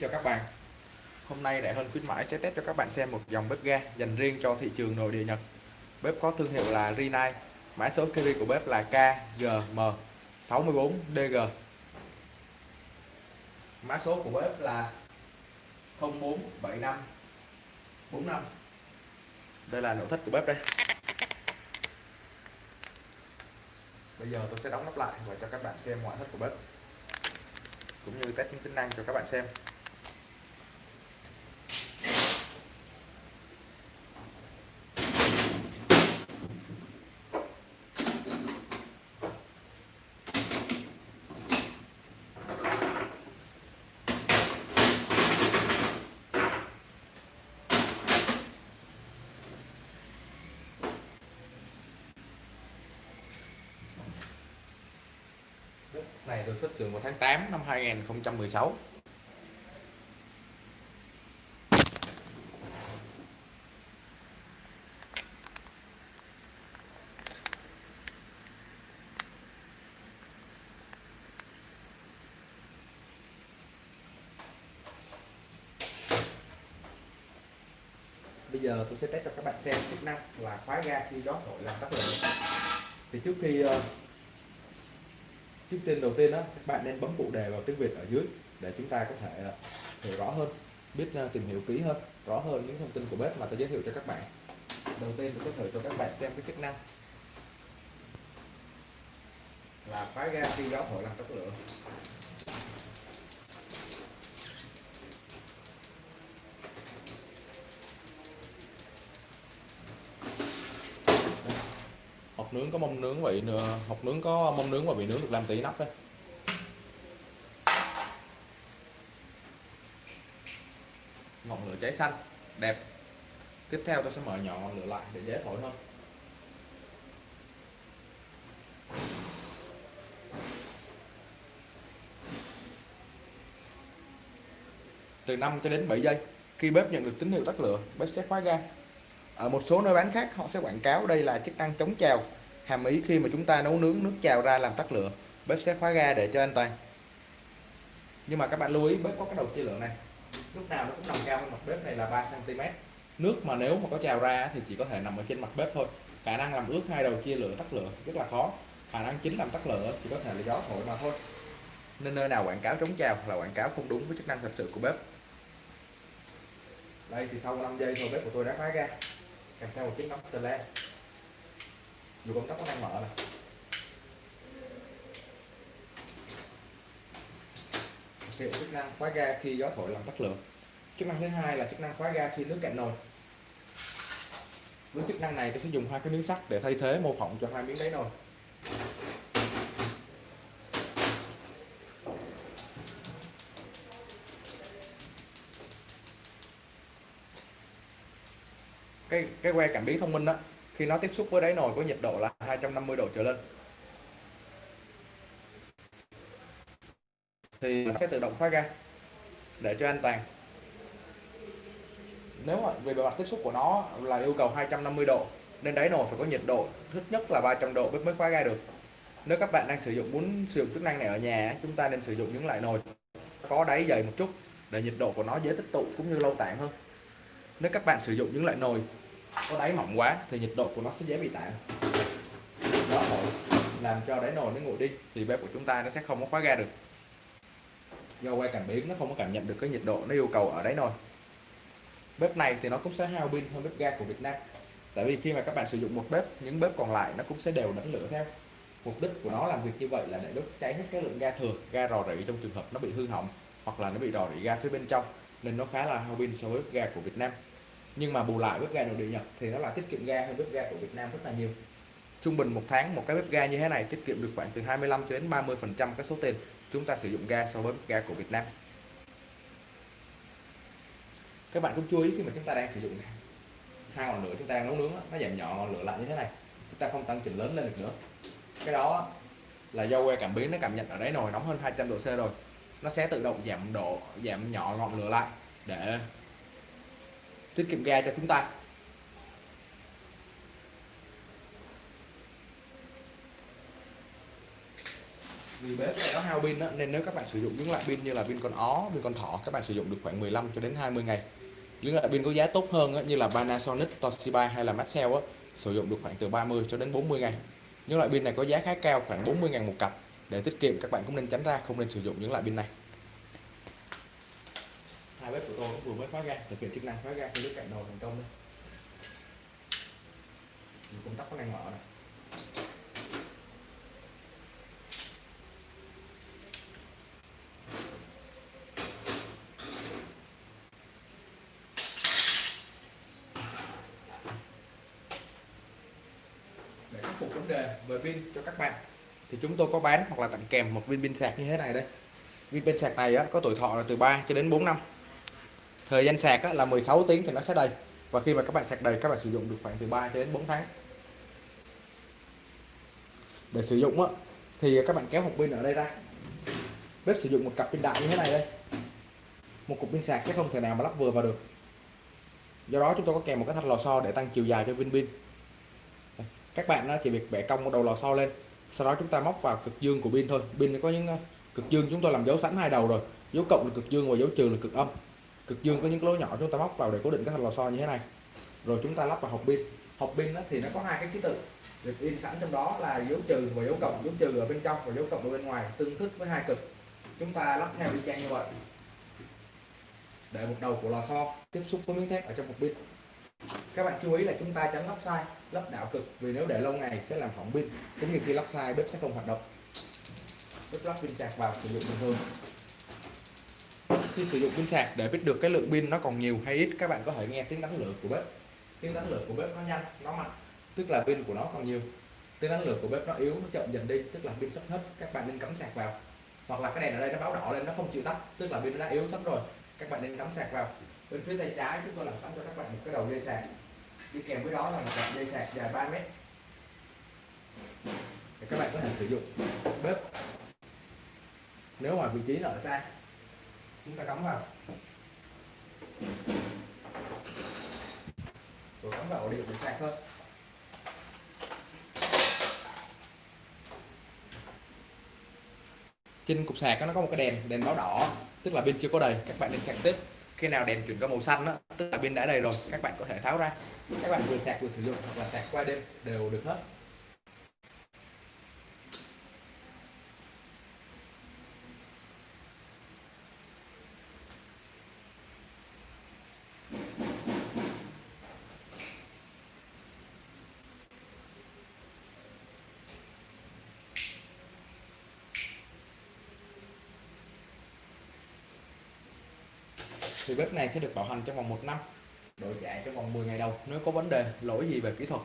cho các bạn. Hôm nay Đại Hơn khuyến mãi sẽ test cho các bạn xem một dòng bếp ga dành riêng cho thị trường nội địa Nhật. Bếp có thương hiệu là Rinnai. Mã số carry của bếp là KGM64DG Mã số của bếp là 047545 Đây là nội thất của bếp đây. Bây giờ tôi sẽ đóng nắp lại và cho các bạn xem ngoại thất của bếp, cũng như test những tính năng cho các bạn xem. Này được xuất xưởng vào tháng 8 năm 2016 Bây giờ tôi sẽ test cho các bạn xem chức năng là khóa ga khi gió thổi làm tắt lửa. Thì trước khi ờ, uh, trước tiên đầu tiên đó các bạn nên bấm phụ đề vào tiếng Việt ở dưới để chúng ta có thể à, hiểu rõ hơn biết à, tìm hiểu kỹ hơn rõ hơn những thông tin của bếp mà tôi giới thiệu cho các bạn. Đầu tiên tôi có thể cho các bạn xem cái chức năng. Là khóa ga khi gió thổi làm tắt lửa. Nướng có mông nướng vị nữa hộp nướng có mông nướng và vị nướng được làm tí nắp đấy. Ngọn lửa cháy xanh, đẹp. Tiếp theo tôi sẽ mở nhỏ ngọn lửa lại để dễ thổi hơn. Từ 5 cho đến 7 giây, khi bếp nhận được tín hiệu tắt lửa, bếp sẽ khóa ga. Ở một số nơi bán khác, họ sẽ quảng cáo đây là chức năng chống trào hàm ý khi mà chúng ta nấu nướng nước trào ra làm tắt lửa, bếp sẽ khóa ga để cho an toàn. Nhưng mà các bạn lưu ý, bếp có cái đầu chia lửa này. Lúc nào nó cũng nằm cao hơn mặt bếp này là 3 cm nước mà nếu mà có trào ra thì chỉ có thể nằm ở trên mặt bếp thôi. Khả năng làm ướt hai đầu chia lửa tắt lửa rất là khó. Khả năng chính làm tắt lửa chỉ có thể là gió thổi mà thôi. Nên nơi nào quảng cáo chống trào là quảng cáo không đúng với chức năng thật sự của bếp. Đây thì sau 5 giây thôi, bếp của tôi đã khóa ga. Kèm theo một chiếc nắp tele dù công tắc có đang mở này hiệu chức năng khóa ga khi gió thổi làm tắt lửa. Chức năng thứ hai là chức năng khóa ga khi nước cạn nồi. Với chức năng này, tôi sẽ dùng hai cái miếng sắt để thay thế mô phỏng cho hai miếng đáy nồi. Cái cái que cảm biến thông minh đó khi nó tiếp xúc với đáy nồi có nhiệt độ là 250 độ trở lên. Thì nó sẽ tự động khóa ga để cho an toàn. Nếu mà về bề mặt tiếp xúc của nó là yêu cầu 250 độ, nên đáy nồi phải có nhiệt độ ít nhất là 300 độ mới khóa ga được. Nếu các bạn đang sử dụng, muốn sử dụng chức năng này ở nhà, chúng ta nên sử dụng những loại nồi có đáy dày một chút để nhiệt độ của nó dễ tích tụ cũng như lâu tản hơn. Nếu các bạn sử dụng những loại nồi có đáy mỏng quá thì nhiệt độ của nó sẽ dễ bị tản. Đó làm cho đáy nồi nó nguội đi, thì bếp của chúng ta nó sẽ không có khóa ga được. Do que cảm biến, nó không có cảm nhận được cái nhiệt độ nó yêu cầu ở đáy nồi. Bếp này thì nó cũng sẽ hao pin hơn bếp ga của Việt Nam. Tại vì khi mà các bạn sử dụng một bếp, những bếp còn lại nó cũng sẽ đều đánh lửa theo. Mục đích của nó làm việc như vậy là để đốt cháy hết cái lượng ga thừa, ga rò rỉ trong trường hợp nó bị hư hỏng hoặc là nó bị rò rỉ ga phía bên trong. Nên nó khá là hao pin so với ga của Việt Nam nhưng mà bù lại bếp ga nội địa Nhật thì nó là tiết kiệm ga hơn bếp ga của Việt Nam rất là nhiều. Trung bình một tháng một cái bếp ga như thế này tiết kiệm được khoảng từ 25 cho đến 30 phần trăm cái số tiền chúng ta sử dụng ga so với bếp ga của Việt Nam. Các bạn cũng chú ý khi mà chúng ta đang sử dụng hai ngọn lửa chúng ta đang nấu nướng nó giảm nhỏ ngọn lửa lại như thế này, chúng ta không tăng chỉnh lớn lên được nữa. Cái đó là do que cảm biến nó cảm nhận ở đáy nồi nóng hơn 200 độ C rồi. Nó sẽ tự động giảm độ, giảm nhỏ ngọn lửa lại để tiết kiệm ga cho chúng ta vì bếp này có hao pin đó, nên nếu các bạn sử dụng những loại pin như là pin con ó, pin con thỏ các bạn sử dụng được khoảng 15 cho đến 20 ngày. Những loại pin có giá tốt hơn như là Panasonic, Toshiba hay là Maxell sử dụng được khoảng từ 30 cho đến 40 ngày. Những loại pin này có giá khá cao khoảng 40 ngàn một cặp. Để tiết kiệm các bạn cũng nên tránh ra không nên sử dụng những loại pin này. Hai bếp của tôi cũng vừa mới khóa ga, thực hiện chức năng khóa ga khi nước cạn nồi thành công đây. Công tắc có đang mở này. để khắc phục vấn đề về pin cho các bạn thì chúng tôi có bán hoặc là tặng kèm một viên pin sạc như thế này đây viên pin sạc này á, có tuổi thọ là từ 3 cho đến 4 năm thời gian sạc á, là 16 tiếng thì nó sẽ đầy. Và khi mà các bạn sạc đầy các bạn sử dụng được khoảng từ 3 cho đến 4 tháng. Để sử dụng á, thì các bạn kéo hộp pin ở đây ra. Bếp sử dụng một cặp pin đại như thế này đây. Một cục pin sạc sẽ không thể nào mà lắp vừa vào được. Do đó chúng tôi có kèm một cái thanh lò xo để tăng chiều dài cho viên pin. Các bạn chỉ việc bẻ cong một đầu lò xo lên. Sau đó chúng ta móc vào cực dương của pin thôi. Pin có những ờ, cực dương chúng tôi làm dấu sẵn hai đầu rồi. Dấu cộng là cực dương và dấu trừ là cực âm cực dương có những lỗ nhỏ chúng ta móc vào để cố định các thanh lò xo như thế này. Rồi chúng ta lắp vào hộp pin. Hộp pin thì nó có hai cái ký tự. Được in sẵn trong đó là dấu trừ và dấu cộng. Dấu trừ ở bên trong và dấu cộng ở bên ngoài, tương thích với hai cực. Chúng ta lắp theo y chang như vậy. Để một đầu của lò xo tiếp xúc với miếng thép ở trong hộp pin. Các bạn chú ý là chúng ta tránh lắp sai, lắp đảo cực, vì nếu để lâu ngày sẽ làm hỏng pin, cũng như khi lắp sai bếp sẽ không hoạt động. Bếp lắp pin sạc vào sử dụng bình thường khi sử dụng pin sạc để biết được cái lượng pin nó còn nhiều hay ít, các bạn có thể nghe tiếng đánh lửa của bếp. Tiếng đánh lửa của bếp nó nhanh, nó mạnh, tức là pin của nó còn nhiều. Tiếng đánh lửa của bếp nó yếu, nó chậm dần đi, tức là pin sắp hết, các bạn nên cắm sạc vào. Hoặc là cái đèn ở đây nó báo đỏ lên, nó không chịu tắt, tức là pin nó đã yếu sắp rồi, các bạn nên cắm sạc vào. Bên phía tay trái chúng tôi làm sẵn cho các bạn một cái đầu dây sạc. Đi kèm với đó là một cặp dây sạc dài 3 mét. Để các bạn có thể sử dụng bếp. Nếu mà vị trí nó ở xa chúng ta cắm vào. Rồi cắm vào ổ điện để sạc thôi trên cục sạc nó có một cái đèn đèn báo đỏ tức là pin chưa có đầy các bạn nên sạc tiếp. Khi nào đèn chuyển qua màu xanh đó, tức là pin đã đầy rồi các bạn có thể tháo ra. Các bạn vừa sạc vừa sử dụng hoặc là sạc qua đêm đều được hết. Thì bếp này sẽ được bảo hành trong vòng 1 năm, đổi chạy trong vòng 10 ngày đầu nếu có vấn đề, lỗi gì về kỹ thuật.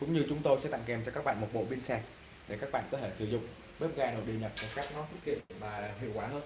Cũng như chúng tôi sẽ tặng kèm cho các bạn một bộ pin sạc để các bạn có thể sử dụng. Bếp ga nội địa nhập một cách nó tiết kiệm và hiệu quả hơn.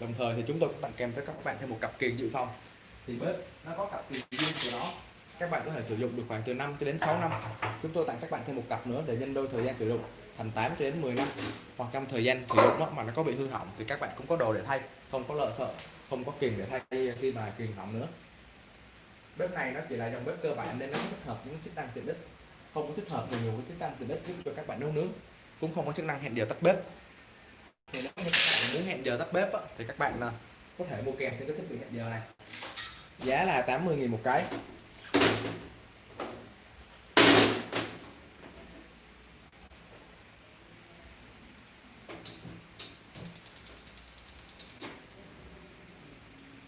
Đồng thời thì chúng tôi cũng tặng kèm cho các bạn thêm một cặp kiềng dự phòng. Thì bếp nó có cặp kiềng riêng của nó các bạn có thể sử dụng được khoảng từ 5 cho đến 6 năm. Chúng tôi tặng các bạn thêm một cặp nữa để nhân đôi thời gian sử dụng thành 8 cho đến 10 năm. Hoặc trong thời gian sử dụng đó mà nó có bị hư hỏng thì các bạn cũng có đồ để thay không có lợ sợ không có kiềng để thay khi mà kiềng hỏng nữa. Bếp này nó chỉ là dòng bếp cơ bản nên nó thích hợp những chức năng tiện ích không có thích hợp nhiều với chức năng tiện ích giúp cho các bạn nấu nướng cũng không có chức năng hẹn giờ tắt bếp. Thì nếu các bạn muốn hẹn giờ tắt bếp á, thì các bạn à, có thể mua kèm theo cái thiết bị hẹn giờ này. Giá là 80.000 một cái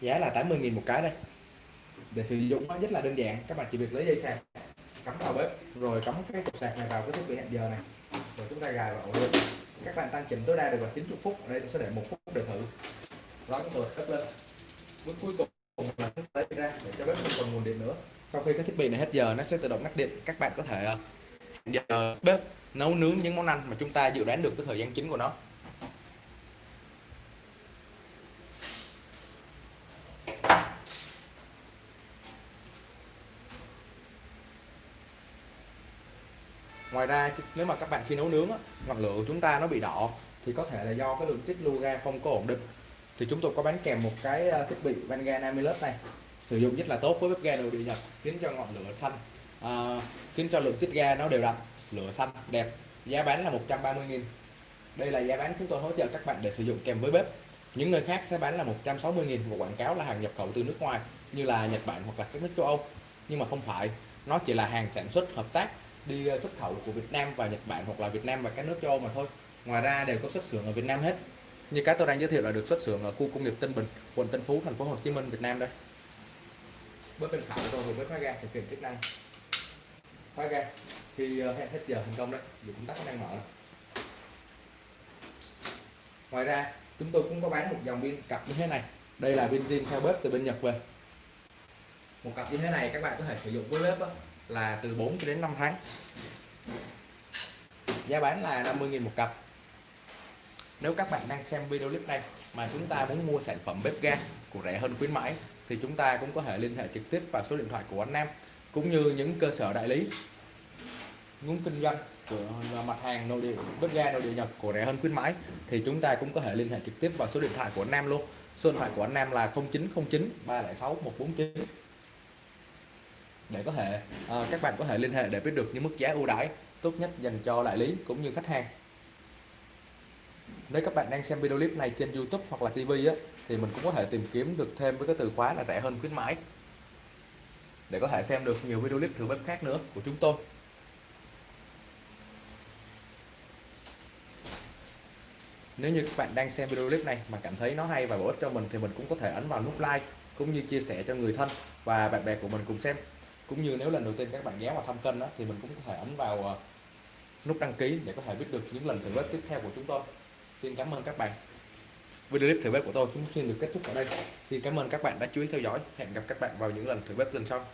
giá là 80.000 một cái đây. Để sử dụng nó rất là đơn giản, các bạn chỉ việc lấy dây sạc, cắm vào bếp, rồi cắm cái cục sạc này vào cái thiết bị hẹn giờ này, rồi chúng ta gài vào ổ điện các bạn tăng chỉnh tối đa được là 90 phút, ở đây tôi sẽ để một phút để thử. Đó chúng tôi cấp lên bước cuối cùng là lấy ra để cho bếp không còn nguồn điện nữa sau khi cái thiết bị này hết giờ, nó sẽ tự động ngắt điện. Các bạn có thể ờ, giờ bếp nấu nướng những món ăn mà chúng ta dự đoán được cái thời gian chính của nó. Ngoài ra nếu mà các bạn khi nấu nướng ngọn lửa của chúng ta nó bị đỏ, thì có thể là do cái lượng tiết lưu ga không có ổn định. Thì chúng tôi có bán kèm một cái ờ, thiết bị van ga Namilus này sử dụng rất là tốt với bếp ga nội địa Nhật khiến cho ngọn lửa xanh à, khiến cho lượng tiết ga nó đều đặn lửa xanh đẹp giá bán là 130.000 đây là giá bán chúng tôi hỗ trợ các bạn để sử dụng kèm với bếp. Những nơi khác sẽ bán là 160.000 và quảng cáo là hàng nhập khẩu từ nước ngoài như là Nhật Bản hoặc là các nước châu Âu. Nhưng mà không phải nó chỉ là hàng sản xuất hợp tác đi ờ, xuất khẩu của Việt Nam và Nhật Bản hoặc là Việt Nam và các nước châu Âu mà thôi. Ngoài ra đều có xuất xưởng ở Việt Nam hết. Như cái tôi đang giới thiệu là được xuất xưởng ở khu công nghiệp Tân Bình quận Tân Phú thành phố Hồ Chí Minh Việt Nam đây bếp bên phải của tôi vừa mới khóa ga thực hiện chức năng. Khóa ga khi hết giờ thành công đấy. Thì công tắc đang mở ngoài ra chúng tôi cũng có bán một dòng pin cặp như thế này. Đây là pin zin theo bếp từ bên Nhật về. Một cặp như thế này các bạn có thể sử dụng với bếp đó, là từ 4 cho đến 5 tháng. Giá bán là 50.000 một cặp nếu các bạn đang xem video clip này mà chúng ta muốn mua sản phẩm bếp ga của rẻ hơn khuyến mãi thì chúng ta cũng có thể liên hệ trực tiếp vào số điện thoại của anh Nam cũng như những cơ sở đại lý muốn kinh doanh của mặt hàng nội địa bếp ga nội địa nhập của rẻ hơn khuyến mãi thì chúng ta cũng có thể liên hệ trực tiếp vào số điện thoại của anh Nam luôn. Số điện thoại của anh Nam là 0909 306 149 để có thể à, các bạn có thể liên hệ để biết được những mức giá ưu đãi tốt nhất dành cho đại lý cũng như khách hàng nếu các bạn đang xem video clip này trên YouTube hoặc là TV á, thì mình cũng có thể tìm kiếm được thêm với cái từ khóa là rẻ hơn khuyến mãi. Để có thể xem được nhiều video clip thử bếp khác nữa của chúng tôi. Nếu như các bạn đang xem video clip này mà cảm thấy nó hay và bổ ích cho mình thì mình cũng có thể ấn vào nút like cũng như chia sẻ cho người thân và bạn bè của mình cùng xem. Cũng như nếu lần đầu tiên các bạn ghé vào thăm kênh đó, thì mình cũng có thể ấn vào ờ, nút đăng ký để có thể biết được những lần thử bếp tiếp theo của chúng tôi xin cảm ơn các bạn. Video clip thử bếp của tôi cũng xin được kết thúc ở đây. Xin cảm ơn các bạn đã chú ý theo dõi. Hẹn gặp các bạn vào những lần thử bếp lần sau.